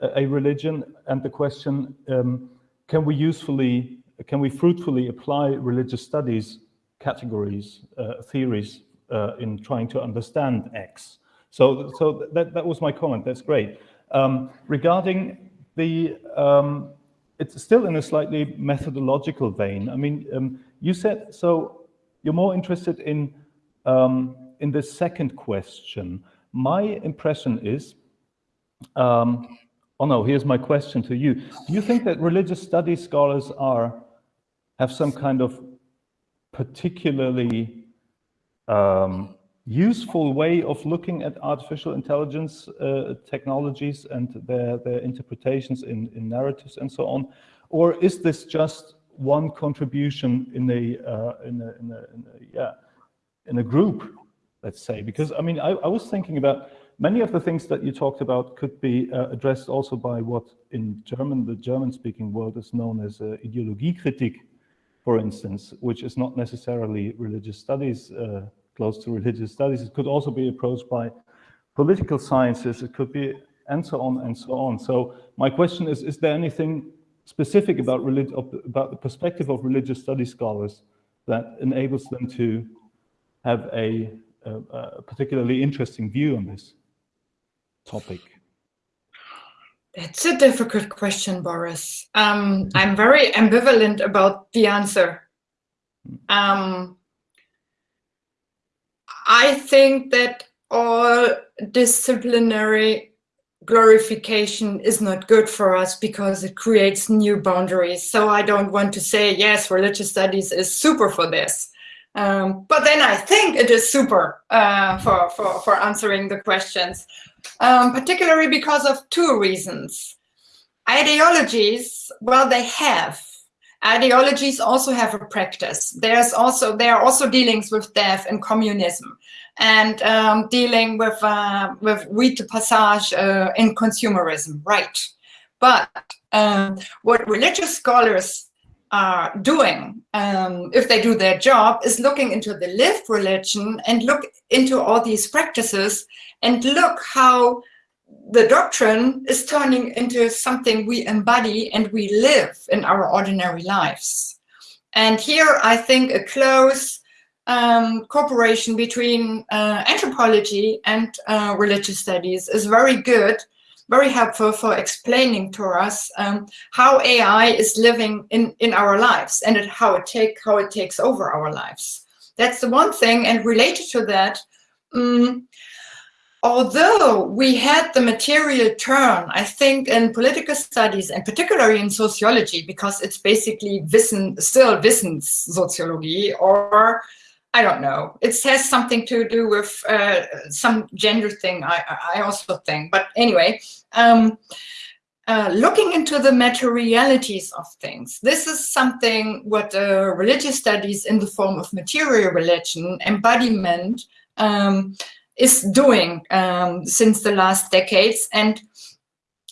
a religion, and the question um, can we usefully can we fruitfully apply religious studies categories, uh, theories uh, in trying to understand X? So, so that, that was my comment. That's great. Um, regarding the, um, it's still in a slightly methodological vein. I mean, um, you said, so you're more interested in, um, in the second question. My impression is, um, oh no, here's my question to you. Do you think that religious studies scholars are have some kind of particularly um, useful way of looking at artificial intelligence uh, technologies and their, their interpretations in, in narratives and so on? Or is this just one contribution in a, uh, in, a, in, a, in a, yeah, in a group, let's say? Because I mean, I, I, was thinking about many of the things that you talked about could be uh, addressed also by what in German, the German-speaking world is known as uh, Ideologiekritik, for instance, which is not necessarily religious studies, uh, close to religious studies. It could also be approached by political sciences. It could be, and so on and so on. So my question is, is there anything specific about, about the perspective of religious studies scholars that enables them to have a, a, a particularly interesting view on this topic? It's a difficult question, Boris. Um, I'm very ambivalent about the answer. Um, I think that all disciplinary glorification is not good for us because it creates new boundaries. So I don't want to say, yes, religious studies is super for this. Um, but then I think it is super uh, for, for, for answering the questions, um, particularly because of two reasons. Ideologies, well, they have. Ideologies also have a practice. There's also there are also dealings with death and communism, and um, dealing with uh, with rite passage uh, in consumerism, right? But um, what religious scholars are doing, um, if they do their job, is looking into the lived religion and look into all these practices and look how the doctrine is turning into something we embody and we live in our ordinary lives. And here I think a close um, cooperation between uh, anthropology and uh, religious studies is very good, very helpful for explaining to us um, how AI is living in, in our lives and it, how, it take, how it takes over our lives. That's the one thing. And related to that, um, although we had the material turn, I think in political studies and particularly in sociology, because it's basically Wissen, still Wissenssociology or I don't know. It has something to do with uh, some gender thing, I, I also think. But anyway, um, uh, looking into the materialities of things. This is something what uh, religious studies in the form of material religion, embodiment, um, is doing um, since the last decades. And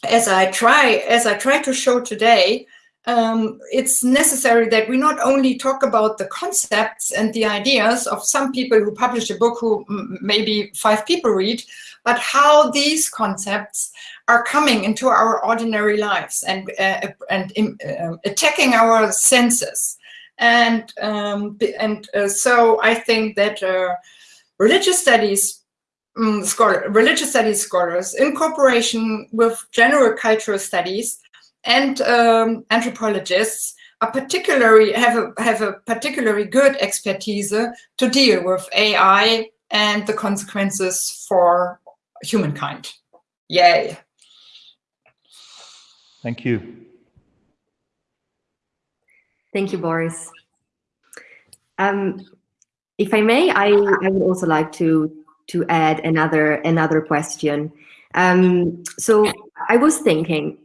as I try, as I try to show today, um, it's necessary that we not only talk about the concepts and the ideas of some people who publish a book who maybe five people read, but how these concepts are coming into our ordinary lives and uh, and uh, attacking our senses. And um, and uh, so I think that uh, religious studies um, scholar, religious studies scholars in cooperation with general cultural studies and um, anthropologists are particularly have a have a particularly good expertise to deal with AI and the consequences for humankind. Yay! Thank you. Thank you, Boris. Um, if I may, I, I would also like to to add another another question. Um, so I was thinking,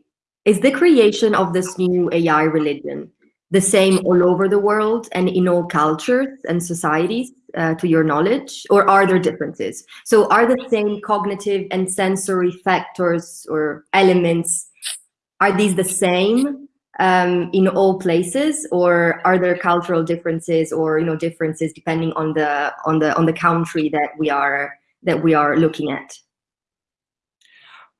is the creation of this new AI religion the same all over the world and in all cultures and societies, uh, to your knowledge, or are there differences? So are the same cognitive and sensory factors or elements, are these the same um, in all places, or are there cultural differences or you know differences depending on the on the on the country that we are that we are looking at?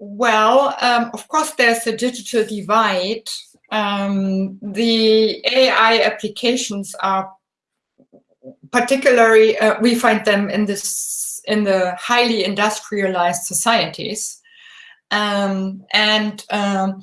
Well, um, of course, there's a digital divide. Um, the AI applications are particularly uh, we find them in this in the highly industrialized societies, um, and um,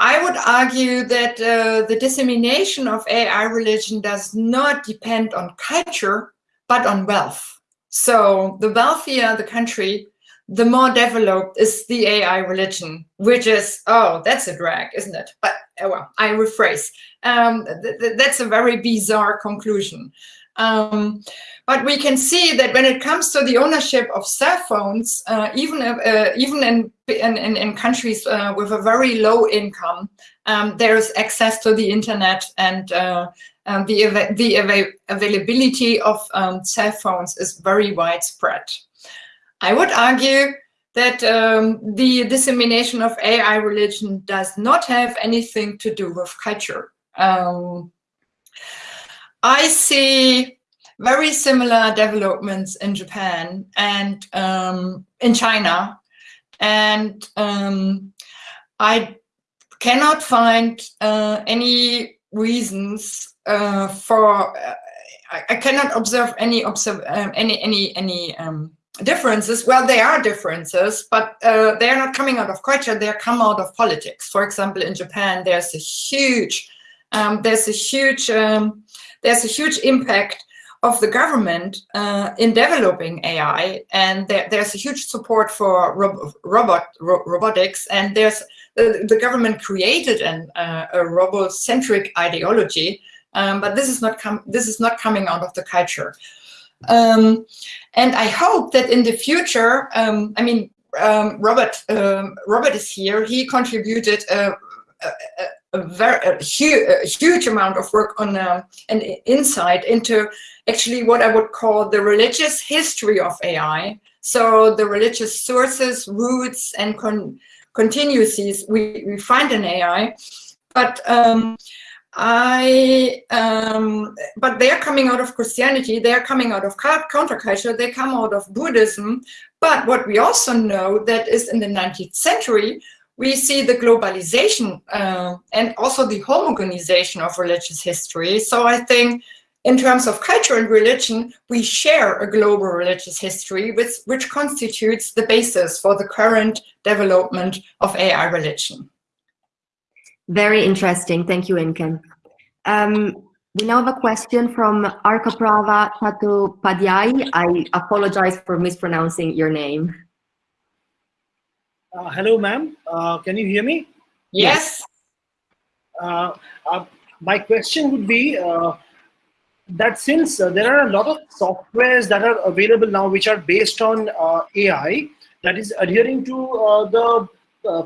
I would argue that uh, the dissemination of AI religion does not depend on culture, but on wealth. So the wealthier the country, the more developed is the AI religion, which is, oh, that's a drag, isn't it? But oh, well, I rephrase. Um, th th that's a very bizarre conclusion. Um, but we can see that when it comes to the ownership of cell phones, uh, even uh, even in, in, in countries uh, with a very low income, um, there is access to the internet and uh, um, the, av the av availability of um, cell phones is very widespread. I would argue that um, the dissemination of AI religion does not have anything to do with culture. Um, I see very similar developments in Japan and um, in China. And um, I cannot find uh, any reasons uh, for, uh, I, I, cannot observe any, observe, um, any, any, any um, differences. Well, there are differences, but uh, they are not coming out of culture, they are come out of politics. For example, in Japan, there's a huge, um, there's a huge um, there's a huge impact of the government uh, in developing AI, and there, there's a huge support for rob robot ro robotics, and there's the, the government created an, uh, a robocentric ideology, um, but this is not this is not coming out of the culture. Um, and I hope that in the future, um, I mean, um, Robert um, Robert is here. He contributed a, a, a very a huge, huge amount of work on uh, an insight into actually what I would call the religious history of AI. So the religious sources, roots, and con continuities we, we find in AI. But um, I, um, but they are coming out of Christianity, they are coming out of counterculture, they come out of Buddhism. But what we also know that is in the 19th century, we see the globalization uh, and also the homogenization of religious history. So I think in terms of culture and religion, we share a global religious history, which, which constitutes the basis for the current development of AI religion. Very interesting. Thank you, Inken. Um, we now have a question from Arkaprava Chattopadhyay. I apologize for mispronouncing your name. Uh, hello, ma'am. Uh, can you hear me? Yes. Uh, uh my question would be uh, that since uh, there are a lot of softwares that are available now which are based on AI that is adhering to the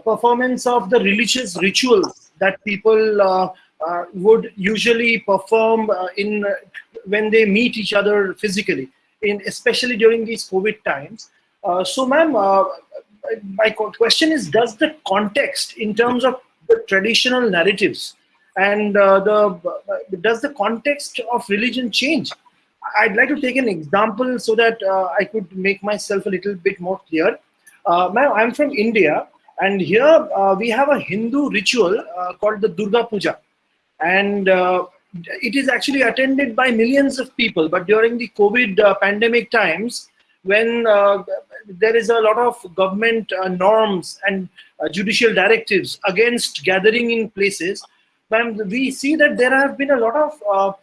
performance of the religious rituals that people uh, uh, would usually perform uh, in when they meet each other physically, in especially during these COVID times. so, ma'am, my question is, does the context in terms of the traditional narratives and uh, the does the context of religion change? I'd like to take an example so that uh, I could make myself a little bit more clear. Uh, I'm from India, and here uh, we have a Hindu ritual uh, called the Durga Puja, and uh, it is actually attended by millions of people. But during the COVID pandemic times, when uh, there is a lot of government uh, norms and uh, judicial directives against gathering in places, we see that there have been a lot of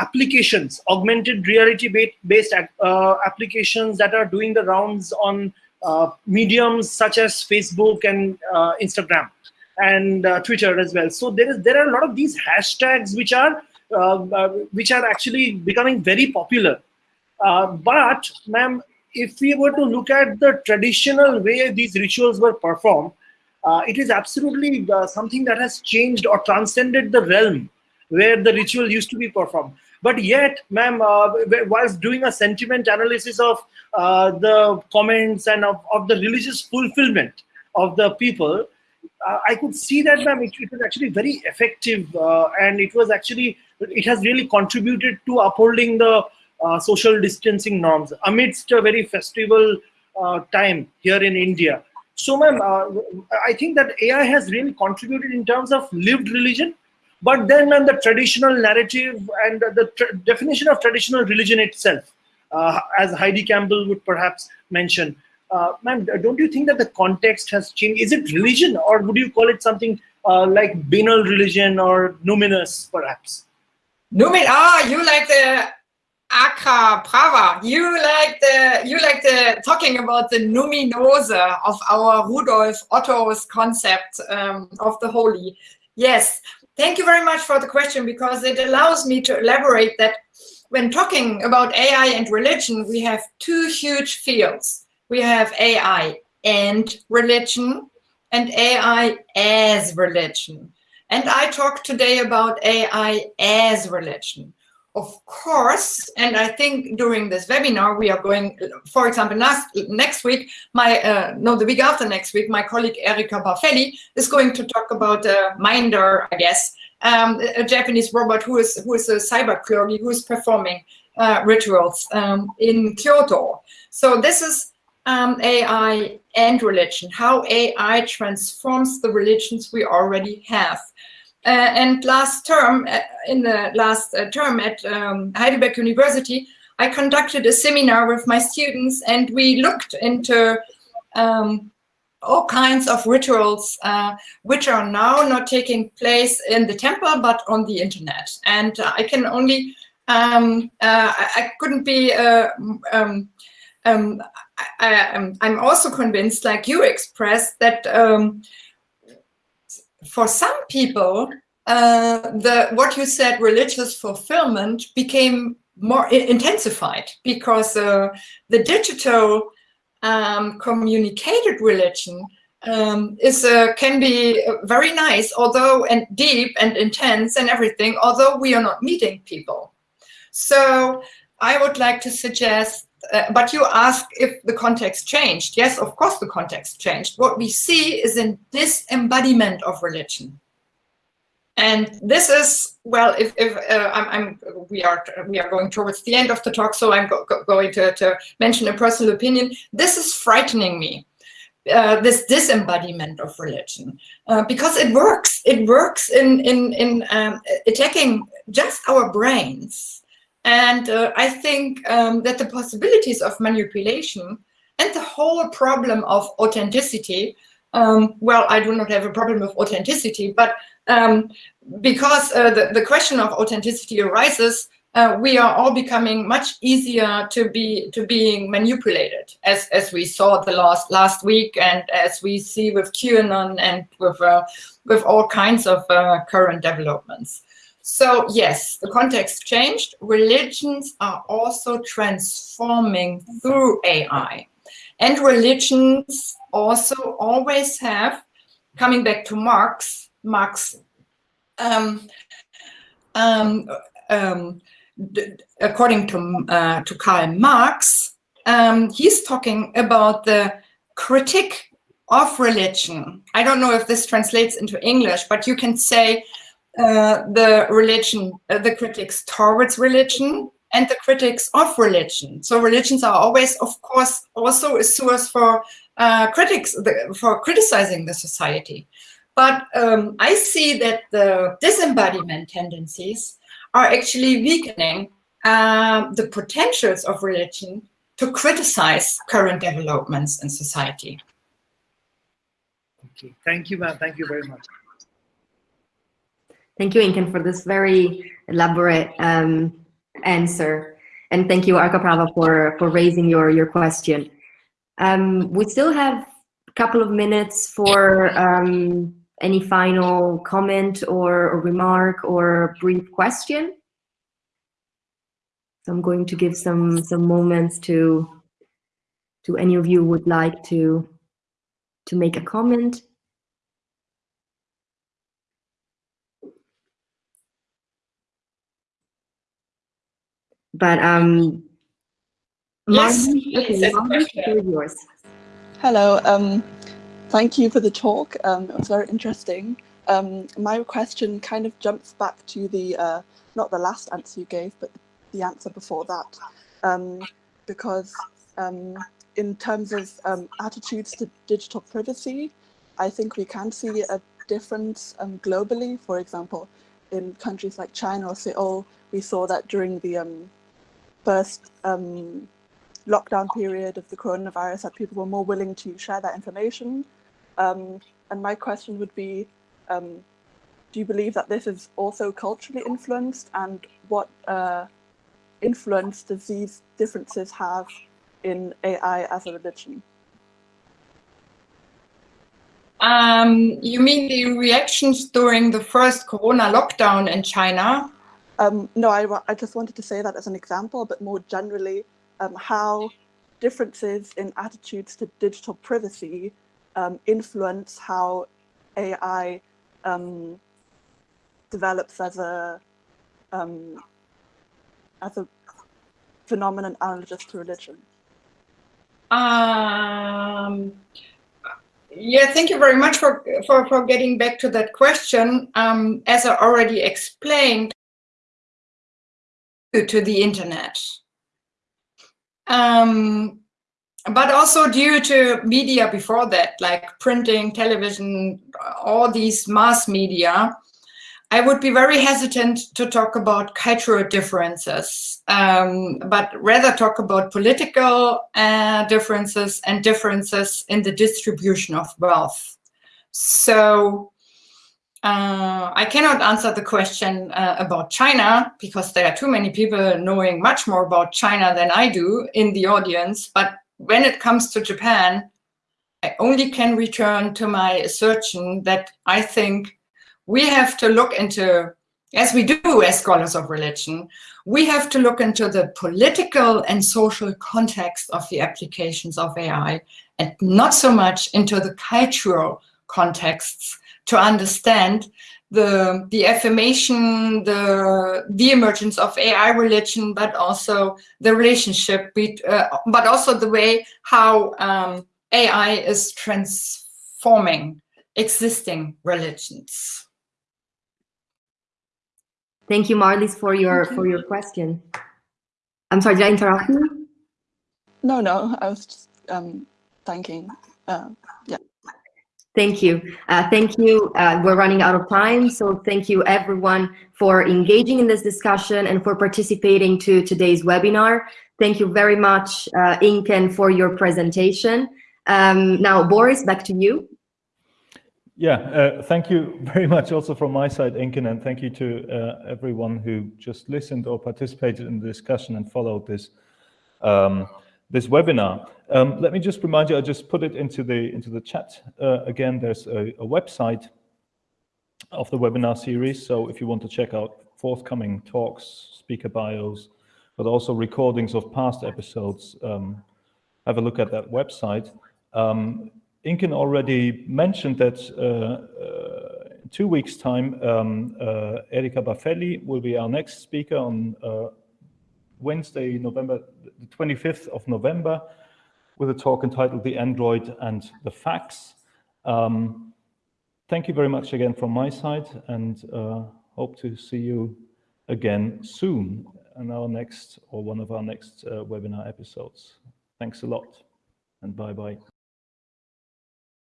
applications, augmented reality based uh, applications that are doing the rounds on mediums such as Facebook and Instagram and Twitter as well. So there is there are a lot of these hashtags which are which are actually becoming very popular uh, but, ma'am, if we were to look at the traditional way these rituals were performed, uh, it is absolutely uh, something that has changed or transcended the realm where the ritual used to be performed. But yet, ma'am, uh, whilst doing a sentiment analysis of uh, the comments and of, of, the religious fulfillment of the people, uh, I could see that, ma'am, it, it, was actually very effective and it was actually, it has really contributed to upholding the uh, social distancing norms amidst a very festival uh, time here in India. So, ma'am, uh, I think that AI has really contributed in terms of lived religion, but then, ma'am, the traditional narrative and the definition of traditional religion itself, uh, as Heidi Campbell would perhaps mention. Uh, don't you think that the context has changed? Is it religion, or would you call it something uh, like banal religion or numinous, perhaps? Numin, ah, you like the Arkaprava, you like the you like the talking about the numinose of our Rudolf Otto's concept um, of the holy. Yes, thank you very much for the question because it allows me to elaborate that when talking about AI and religion, we have two huge fields. We have AI and religion and AI as religion. And I talk today about AI as religion of course, and I think during this webinar, we are going, for example, last, next week, my, uh, no, the week after next week, my colleague Erica Baffelli is going to talk about uh, Mindar, I guess, um, a Japanese robot who is, who is a cyber clergy who is performing uh, rituals um, in Kyoto. So this is um, AI and religion, how AI transforms the religions we already have. Uh, and last term, uh, in the last uh, term at um, Heidelberg University, I conducted a seminar with my students and we looked into um, all kinds of rituals uh, which are now not taking place in the temple but on the internet. And uh, I can only um, uh, I, I, couldn't be. Um, um, I, am also convinced, like you expressed, that um, for some people, uh, the what you said, religious fulfillment, became more intensified because uh, the digital um, communicated religion um, is uh, can be very nice, although and deep and intense and everything, although we are not meeting people. So I would like to suggest, uh, but you ask if the context changed. Yes, of course the context changed. What we see is a disembodiment of religion. And this is well. If, if uh, I'm, I'm, we are we are going towards the end of the talk, so I'm go, go, going to, to mention a personal opinion. This is frightening me. Uh, this disembodiment of religion uh, because it works. It works in in in um, attacking just our brains, and uh, I think um, that the possibilities of manipulation and the whole problem of authenticity. Um, well, I do not have a problem with authenticity, but um, because uh, the, the question of authenticity arises, uh, we are all becoming much easier to be to being manipulated, as as we saw the last last week, and as we see with QAnon and with uh, with all kinds of uh, current developments. So yes, the context changed. Religions are also transforming through AI, and religions also always have, coming back to Marx, Marx, um, um, um, according to, uh, to Karl Marx, um, he's talking about the critique of religion. I don't know if this translates into English, but you can say uh, the religion, uh, the critics towards religion and the critics of religion. So religions are always, of course, also a source for uh, critics, for criticizing the society. But um, I see that the disembodiment tendencies are actually weakening uh, the potentials of religion to criticize current developments in society. Okay, thank you, ma'am. Thank you very much. Thank you, Inken, for this very elaborate um, answer. And thank you, Arkaprava, for, for raising your, your question. Um, we still have a couple of minutes for um, any final comment or, or remark or brief question? So I'm going to give some some moments to to any of you would like to to make a comment. But um, yes, okay, yours. Hello. Um, Thank you for the talk. Um, it was very interesting. Um, my question kind of jumps back to the, uh, not the last answer you gave, but the answer before that. Um, because um, in terms of um, attitudes to digital privacy, I think we can see a difference um, globally. For example, in countries like China or Seoul, we saw that during the first lockdown period of the coronavirus that people were more willing to share that information um, and my question would be, um, do you believe that this is also culturally influenced and what uh, influence does these differences have in AI as a religion? Um, you mean the reactions during the first Corona lockdown in China? Um, no, I, I just wanted to say that as an example, but more generally, um, how differences in attitudes to digital privacy um, influence how AI um, develops as a um, as a phenomenon analogous to religion? Um, yeah, thank you very much for, for, for getting back to that question. Um, as I already explained, to the internet. Um, but also due to media before that, like printing, television, all these mass media, I would be very hesitant to talk about cultural differences, um, but rather talk about political uh, differences and differences in the distribution of wealth. So uh, I cannot answer the question uh, about China because there are too many people knowing much more about China than I do in the audience. But when it comes to Japan, I only can return to my assertion that I think we have to look into, as we do as scholars of religion, we have to look into the political and social context of the applications of AI and not so much into the cultural contexts to understand the the affirmation, the the emergence of AI religion, but also the relationship, bet, uh, but also the way how um, AI is transforming existing religions. Thank you, Marlies, for your you. for your question. I'm sorry, did I interrupt you? No, no, I was just um, thanking. Uh, Thank you. Uh, thank you. Uh, we're running out of time, so thank you everyone for engaging in this discussion and for participating to today's webinar. Thank you very much, uh, Inken, for your presentation. Um, now, Boris, back to you. Yeah, uh, thank you very much also from my side, Inken, and thank you to uh, everyone who just listened or participated in the discussion and followed this um, this webinar. Um, let me just remind you, I just put it into the into the chat uh, again. There's a, a, website of the webinar series, so if you want to check out forthcoming talks, speaker bios, but also recordings of past episodes, um, have a look at that website. Um, Inken already mentioned that uh, uh, two weeks' time, um, uh, Erica Baffelli will be our next speaker on uh, Wednesday, November, the 25th of November, with a talk entitled The Android and the Fax. Um, thank you very much again from my side and uh, hope to see you again soon in our next or one of our next uh, webinar episodes. Thanks a lot and bye-bye.